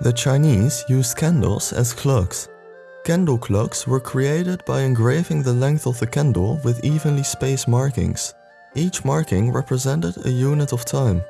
The Chinese used candles as clocks. Candle clocks were created by engraving the length of the candle with evenly spaced markings. Each marking represented a unit of time.